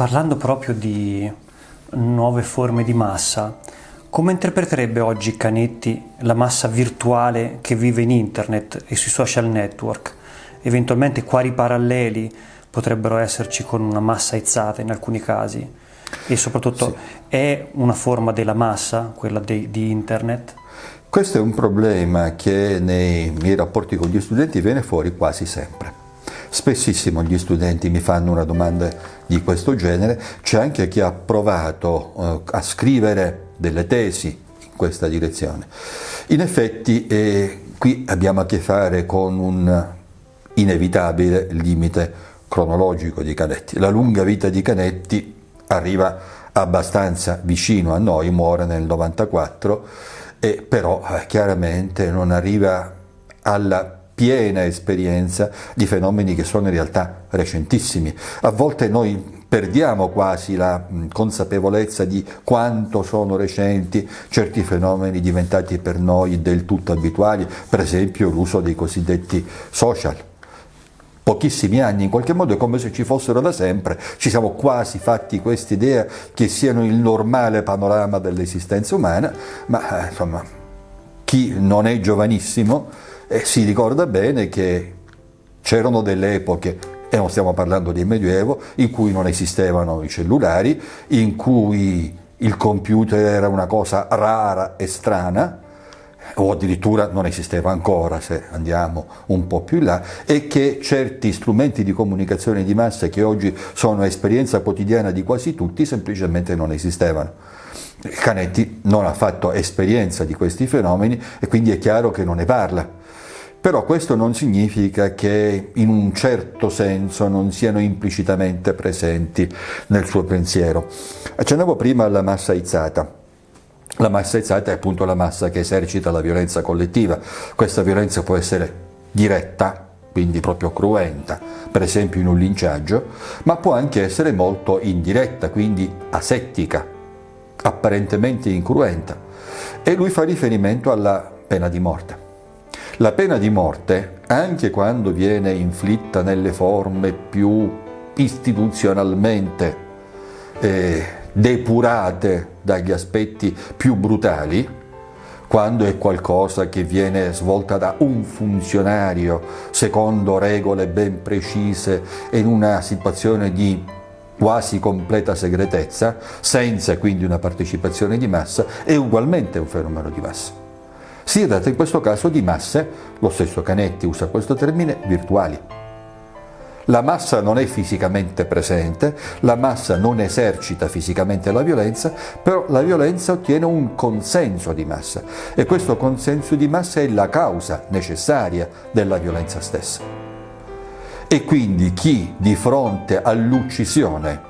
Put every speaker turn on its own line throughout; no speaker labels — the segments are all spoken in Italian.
parlando proprio di nuove forme di massa, come interpreterebbe oggi Canetti la massa virtuale che vive in internet e sui social network? Eventualmente quali paralleli potrebbero esserci con una massa aizzata in alcuni casi? E soprattutto sì. è una forma della massa, quella de, di internet?
Questo è un problema che nei miei rapporti con gli studenti viene fuori quasi sempre. Spessissimo gli studenti mi fanno una domanda di questo genere, c'è anche chi ha provato eh, a scrivere delle tesi in questa direzione. In effetti eh, qui abbiamo a che fare con un inevitabile limite cronologico di Canetti. La lunga vita di Canetti arriva abbastanza vicino a noi, muore nel 94 e però eh, chiaramente non arriva alla piena esperienza di fenomeni che sono in realtà recentissimi. A volte noi perdiamo quasi la consapevolezza di quanto sono recenti certi fenomeni diventati per noi del tutto abituali, per esempio l'uso dei cosiddetti social pochissimi anni, in qualche modo è come se ci fossero da sempre, ci siamo quasi fatti questa idea che siano il normale panorama dell'esistenza umana, ma eh, insomma chi non è giovanissimo eh, si ricorda bene che c'erano delle epoche e non stiamo parlando di Medioevo, in cui non esistevano i cellulari, in cui il computer era una cosa rara e strana, o addirittura non esisteva ancora se andiamo un po' più in là, e che certi strumenti di comunicazione di massa che oggi sono esperienza quotidiana di quasi tutti semplicemente non esistevano. Canetti non ha fatto esperienza di questi fenomeni e quindi è chiaro che non ne parla. Però questo non significa che in un certo senso non siano implicitamente presenti nel suo pensiero. Accennavo prima alla massa aizzata. La massa aizzata è appunto la massa che esercita la violenza collettiva. Questa violenza può essere diretta, quindi proprio cruenta, per esempio in un linciaggio, ma può anche essere molto indiretta, quindi asettica, apparentemente incruenta. E lui fa riferimento alla pena di morte. La pena di morte, anche quando viene inflitta nelle forme più istituzionalmente eh, depurate dagli aspetti più brutali, quando è qualcosa che viene svolta da un funzionario secondo regole ben precise in una situazione di quasi completa segretezza, senza quindi una partecipazione di massa, è ugualmente un fenomeno di massa. Si tratta in questo caso di masse, lo stesso Canetti usa questo termine, virtuali. La massa non è fisicamente presente, la massa non esercita fisicamente la violenza, però la violenza ottiene un consenso di massa e questo consenso di massa è la causa necessaria della violenza stessa. E quindi chi di fronte all'uccisione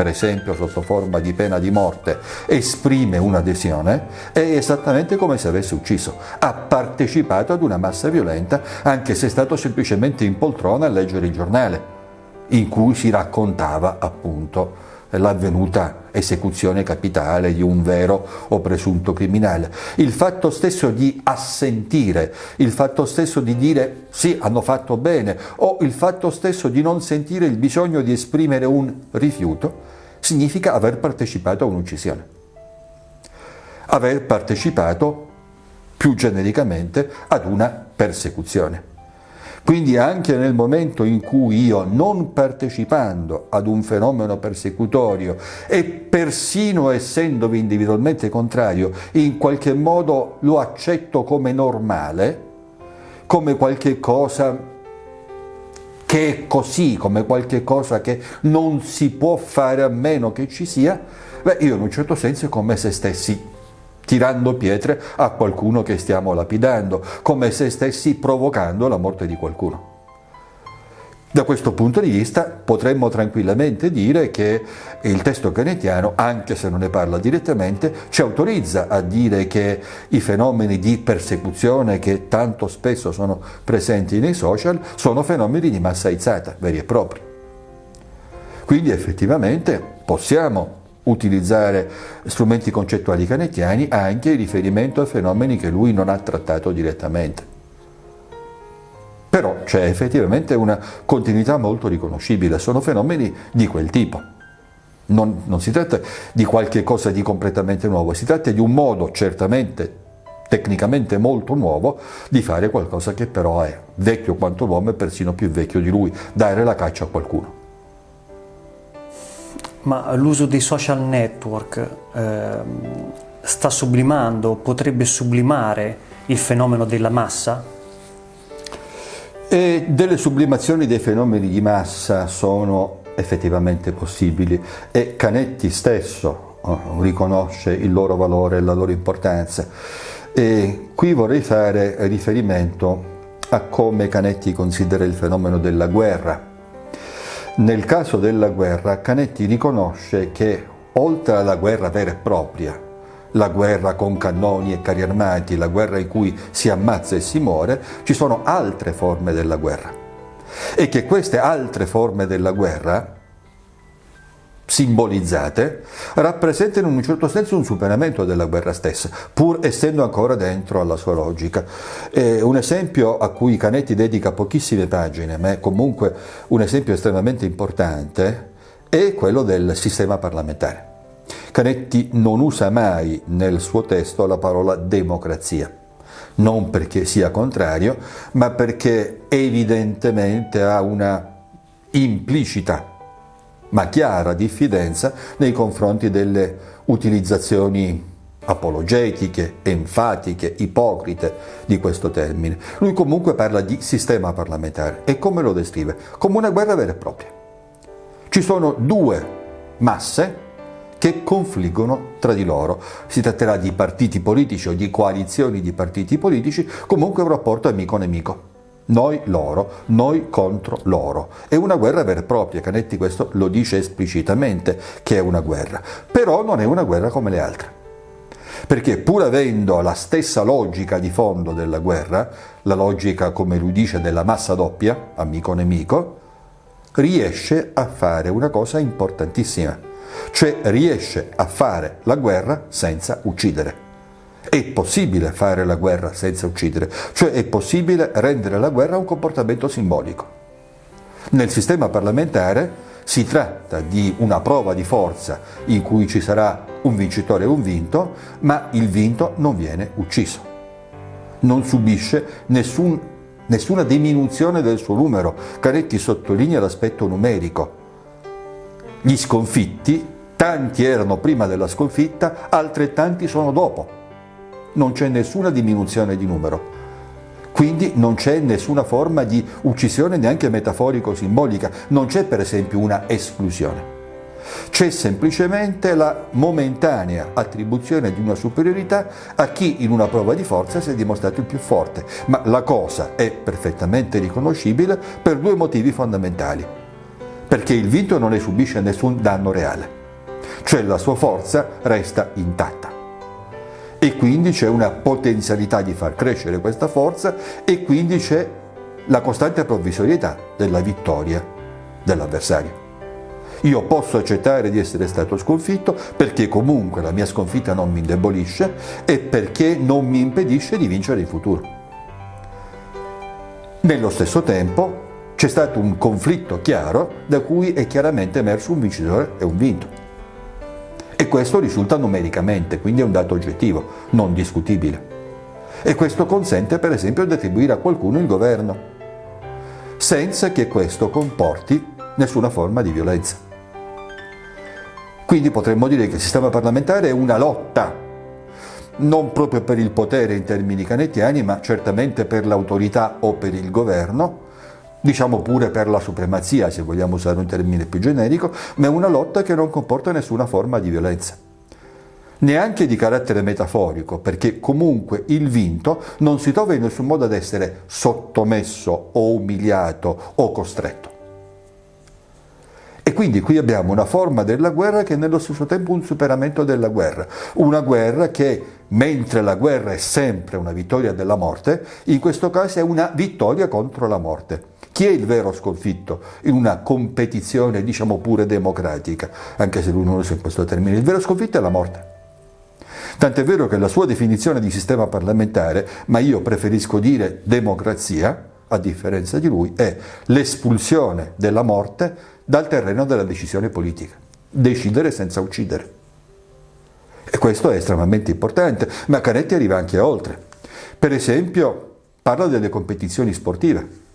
per esempio sotto forma di pena di morte, esprime un'adesione, è esattamente come se avesse ucciso. Ha partecipato ad una massa violenta, anche se è stato semplicemente in poltrona a leggere il giornale, in cui si raccontava appunto l'avvenuta esecuzione capitale di un vero o presunto criminale. Il fatto stesso di assentire, il fatto stesso di dire sì, hanno fatto bene, o il fatto stesso di non sentire il bisogno di esprimere un rifiuto, significa aver partecipato a un'uccisione. Aver partecipato più genericamente ad una persecuzione. Quindi anche nel momento in cui io, non partecipando ad un fenomeno persecutorio e persino essendovi individualmente contrario, in qualche modo lo accetto come normale, come qualche cosa che è così, come qualche cosa che non si può fare a meno che ci sia, beh, io in un certo senso è come se stessi tirando pietre a qualcuno che stiamo lapidando, come se stessi provocando la morte di qualcuno. Da questo punto di vista potremmo tranquillamente dire che il testo canetiano, anche se non ne parla direttamente, ci autorizza a dire che i fenomeni di persecuzione che tanto spesso sono presenti nei social sono fenomeni di massa aizzata, veri e propri. Quindi effettivamente possiamo utilizzare strumenti concettuali canetiani anche in riferimento a fenomeni che lui non ha trattato direttamente. Però c'è effettivamente una continuità molto riconoscibile, sono fenomeni di quel tipo. Non, non si tratta di qualche cosa di completamente nuovo, si tratta di un modo certamente tecnicamente molto nuovo di fare qualcosa che però è vecchio quanto l'uomo e persino più vecchio di lui, dare la caccia a qualcuno.
Ma l'uso dei social network eh, sta sublimando, potrebbe sublimare il fenomeno della massa?
E delle sublimazioni dei fenomeni di massa sono effettivamente possibili e Canetti stesso oh, riconosce il loro valore e la loro importanza. E qui vorrei fare riferimento a come Canetti considera il fenomeno della guerra. Nel caso della guerra, Canetti riconosce che oltre alla guerra vera e propria, la guerra con cannoni e carri armati, la guerra in cui si ammazza e si muore, ci sono altre forme della guerra. E che queste altre forme della guerra simbolizzate rappresentano in un certo senso un superamento della guerra stessa, pur essendo ancora dentro alla sua logica. E un esempio a cui Canetti dedica pochissime pagine, ma è comunque un esempio estremamente importante, è quello del sistema parlamentare. Canetti non usa mai nel suo testo la parola democrazia non perché sia contrario, ma perché evidentemente ha una implicita ma chiara diffidenza nei confronti delle utilizzazioni apologetiche, enfatiche, ipocrite di questo termine. Lui comunque parla di sistema parlamentare e come lo descrive? Come una guerra vera e propria. Ci sono due masse che confliggono tra di loro. Si tratterà di partiti politici o di coalizioni di partiti politici, comunque un rapporto amico-nemico. Noi loro, noi contro loro. È una guerra vera e propria, Canetti questo lo dice esplicitamente che è una guerra, però non è una guerra come le altre. Perché pur avendo la stessa logica di fondo della guerra, la logica, come lui dice, della massa doppia, amico-nemico, riesce a fare una cosa importantissima cioè riesce a fare la guerra senza uccidere. È possibile fare la guerra senza uccidere, cioè è possibile rendere la guerra un comportamento simbolico. Nel sistema parlamentare si tratta di una prova di forza in cui ci sarà un vincitore e un vinto, ma il vinto non viene ucciso. Non subisce nessun, nessuna diminuzione del suo numero. Canetti sottolinea l'aspetto numerico gli sconfitti, tanti erano prima della sconfitta, altrettanti sono dopo. Non c'è nessuna diminuzione di numero. Quindi non c'è nessuna forma di uccisione neanche metaforico-simbolica, non c'è per esempio una esclusione. C'è semplicemente la momentanea attribuzione di una superiorità a chi in una prova di forza si è dimostrato il più forte, ma la cosa è perfettamente riconoscibile per due motivi fondamentali perché il vinto non ne subisce nessun danno reale, cioè la sua forza resta intatta. E quindi c'è una potenzialità di far crescere questa forza e quindi c'è la costante provvisorietà della vittoria dell'avversario. Io posso accettare di essere stato sconfitto perché comunque la mia sconfitta non mi indebolisce e perché non mi impedisce di vincere in futuro. Nello stesso tempo c'è stato un conflitto chiaro da cui è chiaramente emerso un vincitore e un vinto. E questo risulta numericamente, quindi è un dato oggettivo, non discutibile. E questo consente per esempio di attribuire a qualcuno il governo, senza che questo comporti nessuna forma di violenza. Quindi potremmo dire che il sistema parlamentare è una lotta, non proprio per il potere in termini canettiani, ma certamente per l'autorità o per il governo, diciamo pure per la supremazia, se vogliamo usare un termine più generico, ma è una lotta che non comporta nessuna forma di violenza. Neanche di carattere metaforico, perché comunque il vinto non si trova in nessun modo ad essere sottomesso o umiliato o costretto. E quindi qui abbiamo una forma della guerra che è nello stesso tempo un superamento della guerra, una guerra che mentre la guerra è sempre una vittoria della morte, in questo caso è una vittoria contro la morte. Chi è il vero sconfitto in una competizione, diciamo pure democratica, anche se lui non usa questo termine? Il vero sconfitto è la morte. Tant'è vero che la sua definizione di sistema parlamentare, ma io preferisco dire democrazia, a differenza di lui, è l'espulsione della morte dal terreno della decisione politica. decidere senza uccidere. E questo è estremamente importante, ma Canetti arriva anche oltre. Per esempio, parla delle competizioni sportive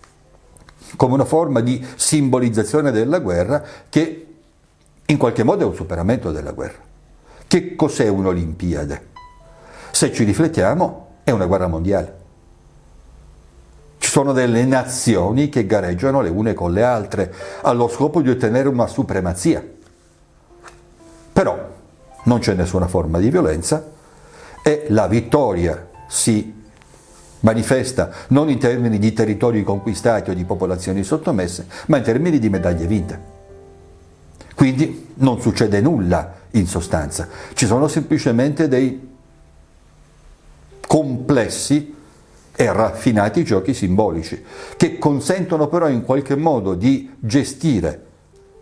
come una forma di simbolizzazione della guerra che in qualche modo è un superamento della guerra. Che cos'è un'Olimpiade? Se ci riflettiamo, è una guerra mondiale. Ci sono delle nazioni che gareggiano le une con le altre allo scopo di ottenere una supremazia. Però non c'è nessuna forma di violenza e la vittoria si manifesta non in termini di territori conquistati o di popolazioni sottomesse, ma in termini di medaglie vinte. Quindi non succede nulla in sostanza, ci sono semplicemente dei complessi e raffinati giochi simbolici che consentono però in qualche modo di gestire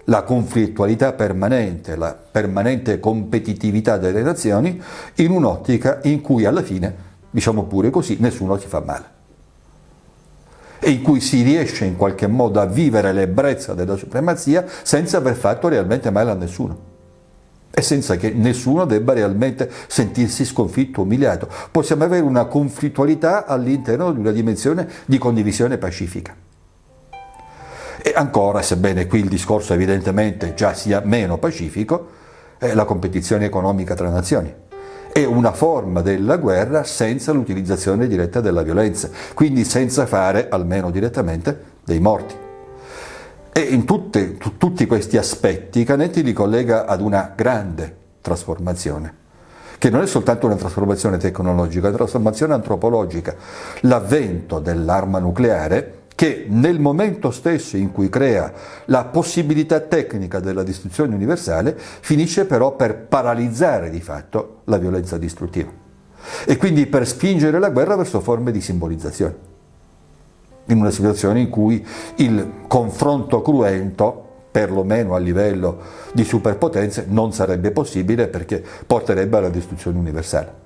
la conflittualità permanente, la permanente competitività delle nazioni in un'ottica in cui alla fine diciamo pure così, nessuno si fa male. E in cui si riesce in qualche modo a vivere l'ebbrezza della supremazia senza aver fatto realmente male a nessuno e senza che nessuno debba realmente sentirsi sconfitto, umiliato. Possiamo avere una conflittualità all'interno di una dimensione di condivisione pacifica. E ancora, sebbene qui il discorso evidentemente già sia meno pacifico, è la competizione economica tra nazioni è una forma della guerra senza l'utilizzazione diretta della violenza, quindi senza fare, almeno direttamente, dei morti. E in tutte, tutti questi aspetti Canetti li collega ad una grande trasformazione, che non è soltanto una trasformazione tecnologica, è una trasformazione antropologica. L'avvento dell'arma nucleare che nel momento stesso in cui crea la possibilità tecnica della distruzione universale, finisce però per paralizzare di fatto la violenza distruttiva e quindi per spingere la guerra verso forme di simbolizzazione, in una situazione in cui il confronto cruento perlomeno a livello di superpotenze, non sarebbe possibile perché porterebbe alla distruzione universale.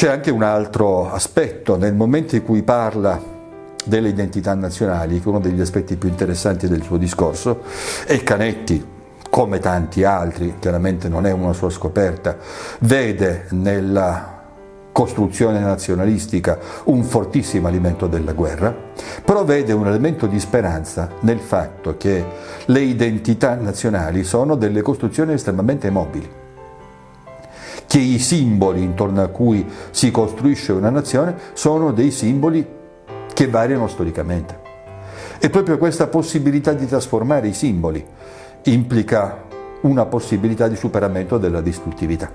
C'è anche un altro aspetto, nel momento in cui parla delle identità nazionali, che è uno degli aspetti più interessanti del suo discorso, e Canetti, come tanti altri, chiaramente non è una sua scoperta, vede nella costruzione nazionalistica un fortissimo alimento della guerra, però vede un elemento di speranza nel fatto che le identità nazionali sono delle costruzioni estremamente mobili che i simboli intorno a cui si costruisce una nazione sono dei simboli che variano storicamente. E proprio questa possibilità di trasformare i simboli implica una possibilità di superamento della distruttività.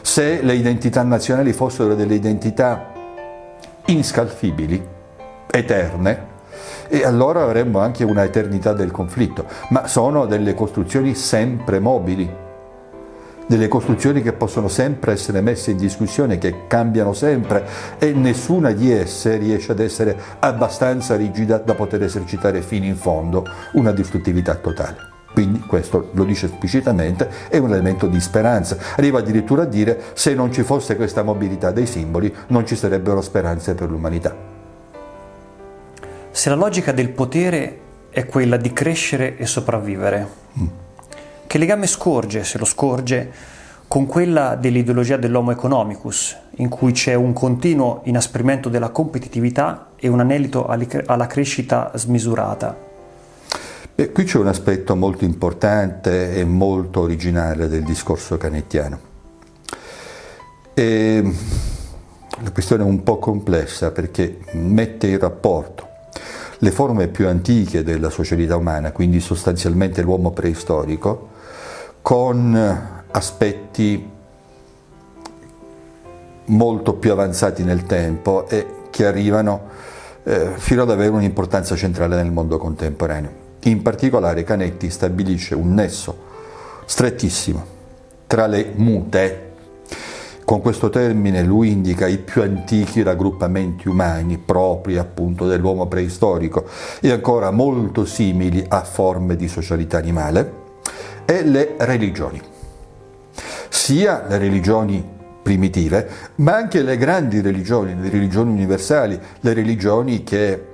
Se le identità nazionali fossero delle identità inscalfibili, eterne, e allora avremmo anche una eternità del conflitto, ma sono delle costruzioni sempre mobili, delle costruzioni che possono sempre essere messe in discussione, che cambiano sempre e nessuna di esse riesce ad essere abbastanza rigida da poter esercitare fino in fondo una distruttività totale. Quindi questo lo dice esplicitamente, è un elemento di speranza. Arriva addirittura a dire se non ci fosse questa mobilità dei simboli non ci sarebbero speranze per l'umanità.
Se la logica del potere è quella di crescere e sopravvivere, mm che legame scorge, se lo scorge, con quella dell'ideologia dell'homo economicus, in cui c'è un continuo inasprimento della competitività e un anelito alla crescita smisurata?
Beh, qui c'è un aspetto molto importante e molto originale del discorso canettiano. E la questione è un po' complessa perché mette in rapporto le forme più antiche della socialità umana, quindi sostanzialmente l'uomo preistorico, con aspetti molto più avanzati nel tempo e che arrivano eh, fino ad avere un'importanza centrale nel mondo contemporaneo. In particolare Canetti stabilisce un nesso strettissimo tra le mute, con questo termine lui indica i più antichi raggruppamenti umani propri appunto dell'uomo preistorico e ancora molto simili a forme di socialità animale, e le religioni, sia le religioni primitive, ma anche le grandi religioni, le religioni universali, le religioni che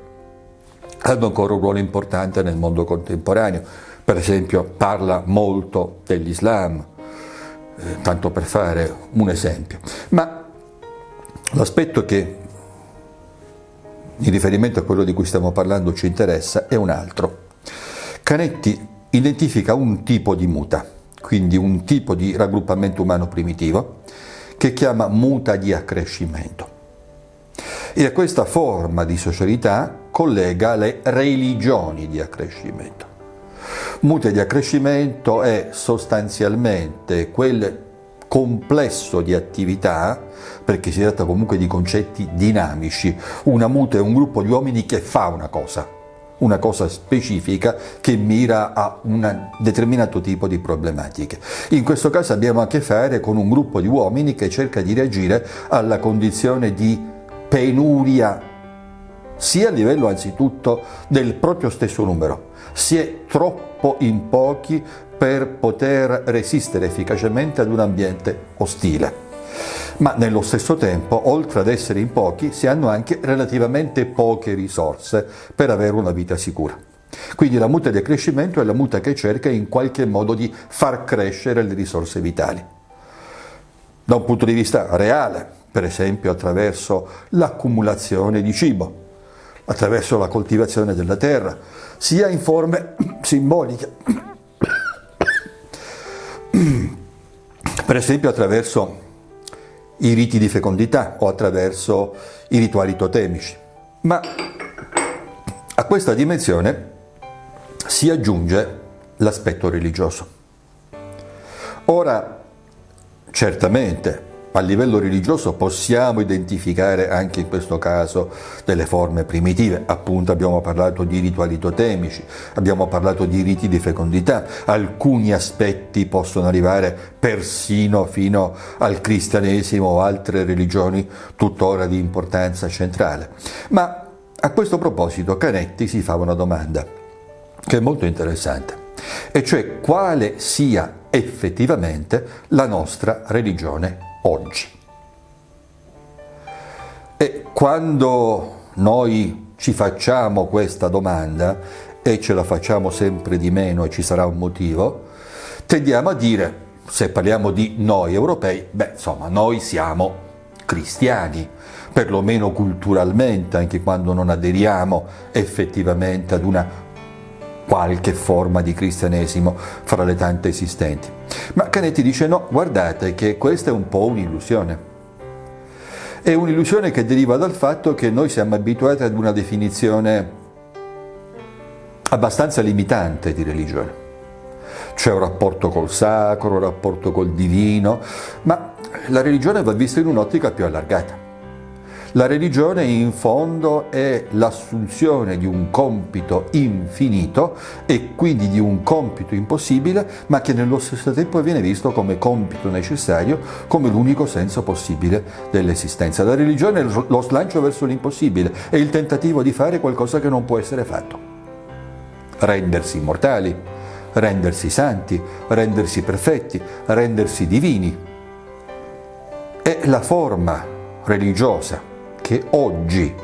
hanno ancora un ruolo importante nel mondo contemporaneo. Per esempio parla molto dell'Islam, eh, tanto per fare un esempio. Ma l'aspetto che in riferimento a quello di cui stiamo parlando ci interessa è un altro. Canetti identifica un tipo di muta, quindi un tipo di raggruppamento umano primitivo, che chiama muta di accrescimento. E a questa forma di socialità collega le religioni di accrescimento. Muta di accrescimento è sostanzialmente quel complesso di attività, perché si tratta comunque di concetti dinamici. Una muta è un gruppo di uomini che fa una cosa, una cosa specifica che mira a un determinato tipo di problematiche. In questo caso abbiamo a che fare con un gruppo di uomini che cerca di reagire alla condizione di penuria, sia a livello anzitutto del proprio stesso numero. Si è troppo in pochi per poter resistere efficacemente ad un ambiente ostile. Ma nello stesso tempo, oltre ad essere in pochi, si hanno anche relativamente poche risorse per avere una vita sicura. Quindi la muta di accrescimento è la muta che cerca in qualche modo di far crescere le risorse vitali. Da un punto di vista reale, per esempio attraverso l'accumulazione di cibo, attraverso la coltivazione della terra, sia in forme simboliche per esempio attraverso i riti di fecondità o attraverso i rituali totemici. Ma a questa dimensione si aggiunge l'aspetto religioso. Ora, certamente, a livello religioso possiamo identificare anche in questo caso delle forme primitive, appunto abbiamo parlato di rituali totemici, abbiamo parlato di riti di fecondità, alcuni aspetti possono arrivare persino fino al cristianesimo o altre religioni tuttora di importanza centrale. Ma a questo proposito Canetti si fa una domanda che è molto interessante, e cioè quale sia effettivamente la nostra religione oggi. E quando noi ci facciamo questa domanda, e ce la facciamo sempre di meno e ci sarà un motivo, tendiamo a dire, se parliamo di noi europei, beh insomma noi siamo cristiani, perlomeno culturalmente, anche quando non aderiamo effettivamente ad una qualche forma di cristianesimo fra le tante esistenti. Ma Canetti dice no, guardate che questa è un po' un'illusione. È un'illusione che deriva dal fatto che noi siamo abituati ad una definizione abbastanza limitante di religione. C'è un rapporto col sacro, un rapporto col divino, ma la religione va vista in un'ottica più allargata. La religione in fondo è l'assunzione di un compito infinito e quindi di un compito impossibile, ma che nello stesso tempo viene visto come compito necessario, come l'unico senso possibile dell'esistenza. La religione è lo slancio verso l'impossibile, è il tentativo di fare qualcosa che non può essere fatto. Rendersi immortali, rendersi santi, rendersi perfetti, rendersi divini. È la forma religiosa che oggi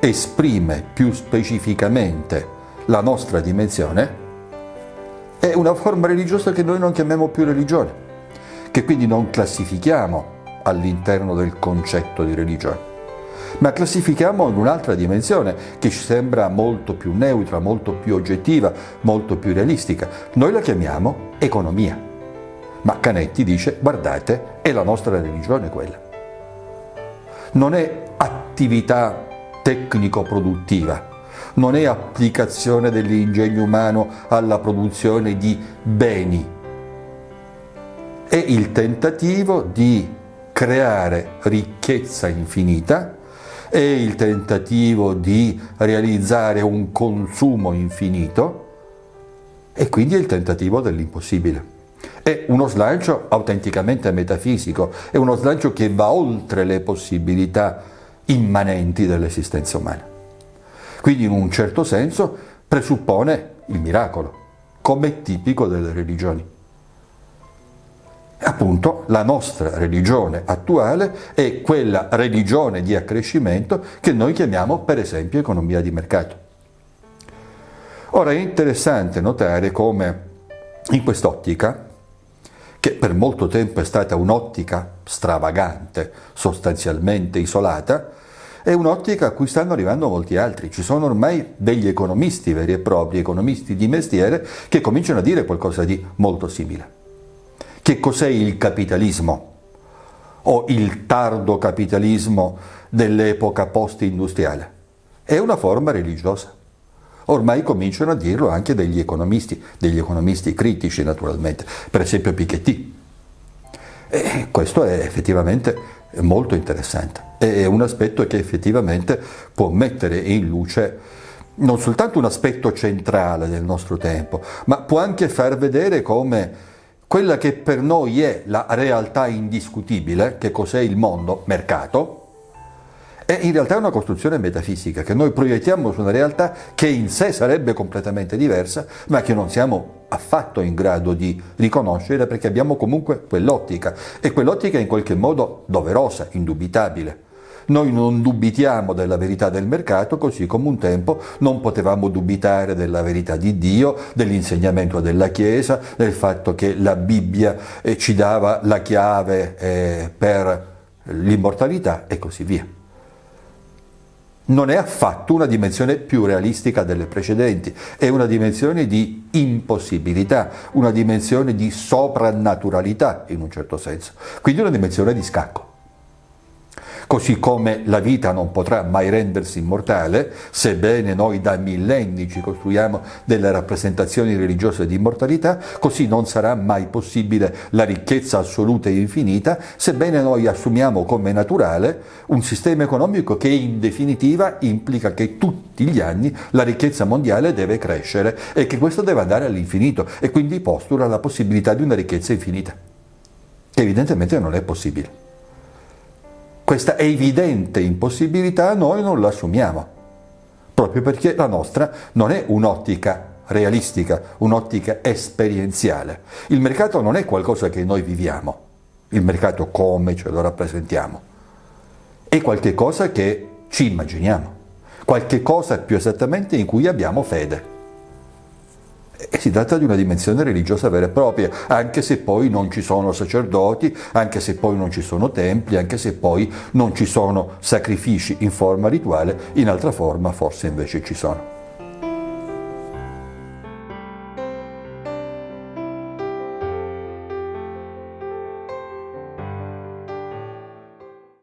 esprime più specificamente la nostra dimensione, è una forma religiosa che noi non chiamiamo più religione, che quindi non classifichiamo all'interno del concetto di religione, ma classifichiamo in un'altra dimensione che ci sembra molto più neutra, molto più oggettiva, molto più realistica. Noi la chiamiamo economia. Ma Canetti dice, guardate, è la nostra religione quella. Non è attività tecnico-produttiva, non è applicazione dell'ingegno umano alla produzione di beni, è il tentativo di creare ricchezza infinita, è il tentativo di realizzare un consumo infinito e quindi è il tentativo dell'impossibile. È uno slancio autenticamente metafisico, è uno slancio che va oltre le possibilità immanenti dell'esistenza umana. Quindi in un certo senso presuppone il miracolo, come tipico delle religioni. Appunto, la nostra religione attuale è quella religione di accrescimento che noi chiamiamo per esempio economia di mercato. Ora è interessante notare come in quest'ottica, che per molto tempo è stata un'ottica stravagante, sostanzialmente isolata, è un'ottica a cui stanno arrivando molti altri. Ci sono ormai degli economisti veri e propri, economisti di mestiere, che cominciano a dire qualcosa di molto simile. Che cos'è il capitalismo? O il tardo capitalismo dell'epoca post-industriale? È una forma religiosa. Ormai cominciano a dirlo anche degli economisti, degli economisti critici naturalmente, per esempio Piketty. E questo è effettivamente molto interessante, è un aspetto che effettivamente può mettere in luce non soltanto un aspetto centrale del nostro tempo, ma può anche far vedere come quella che per noi è la realtà indiscutibile, che cos'è il mondo, mercato, è in realtà una costruzione metafisica che noi proiettiamo su una realtà che in sé sarebbe completamente diversa, ma che non siamo affatto in grado di riconoscere perché abbiamo comunque quell'ottica e quell'ottica è in qualche modo doverosa, indubitabile. Noi non dubitiamo della verità del mercato, così come un tempo non potevamo dubitare della verità di Dio, dell'insegnamento della Chiesa, del fatto che la Bibbia eh, ci dava la chiave eh, per l'immortalità e così via non è affatto una dimensione più realistica delle precedenti, è una dimensione di impossibilità, una dimensione di soprannaturalità in un certo senso, quindi una dimensione di scacco. Così come la vita non potrà mai rendersi immortale, sebbene noi da millenni ci costruiamo delle rappresentazioni religiose di immortalità, così non sarà mai possibile la ricchezza assoluta e infinita, sebbene noi assumiamo come naturale un sistema economico che in definitiva implica che tutti gli anni la ricchezza mondiale deve crescere e che questo deve andare all'infinito e quindi postula la possibilità di una ricchezza infinita, evidentemente non è possibile. Questa evidente impossibilità noi non la assumiamo, proprio perché la nostra non è un'ottica realistica, un'ottica esperienziale. Il mercato non è qualcosa che noi viviamo, il mercato come ce lo rappresentiamo, è qualcosa che ci immaginiamo, qualche cosa più esattamente in cui abbiamo fede. E si tratta di una dimensione religiosa vera e propria, anche se poi non ci sono sacerdoti, anche se poi non ci sono templi, anche se poi non ci sono sacrifici in forma rituale, in altra forma forse invece ci sono.